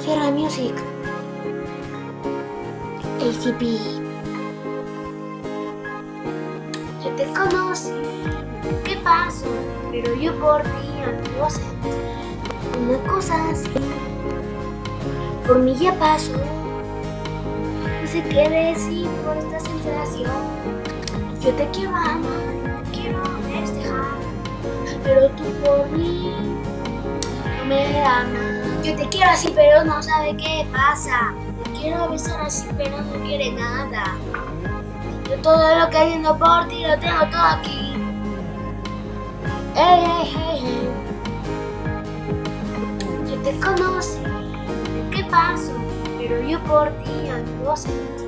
Sierra Music. ACP. Yo te conocí, ¿qué pasó? Pero yo por ti no sentí una cosa así. Por mí ya pasó. No sé qué decir por esta sensación. Yo te quiero amar, quiero festejar. Pero tú por mí no me amas. Yo te quiero así, pero no sabe qué pasa. Te quiero besar así, pero no quiere nada. Yo todo lo que haciendo por ti lo tengo todo aquí. Ey, ey, ey, ey. Yo te conocí, ¿qué pasó? Pero yo por ti algo sentí.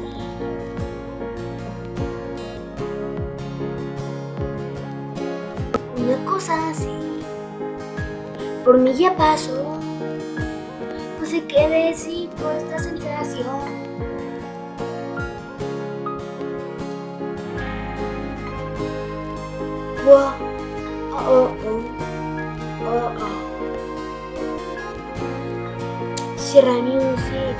Una cosa así, por mí ya pasó. Sé qué decir por esta sensación. Wow. Oh, oh, oh. Oh, oh. Sierra Music.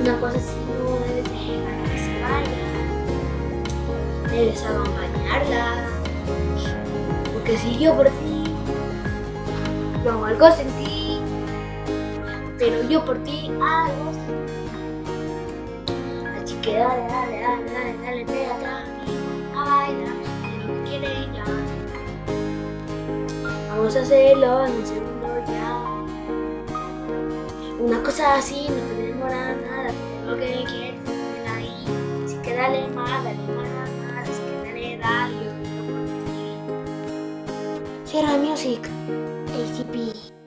Una cosa así no debes dejar que se vaya. Debes acompañarla. Porque si yo por ti, hago algo sin ti. Pero yo por ti ti. Así que dale, dale, dale, dale, dale, pégate a mí, a bailar, lo que quiere ella. Vamos a hacerlo en un segundo ya. Una cosa así no te demora nada, todo lo que quieres, ahí. Así que dale más, dale más, más, así que dale, dale, Sierra Music, ACP.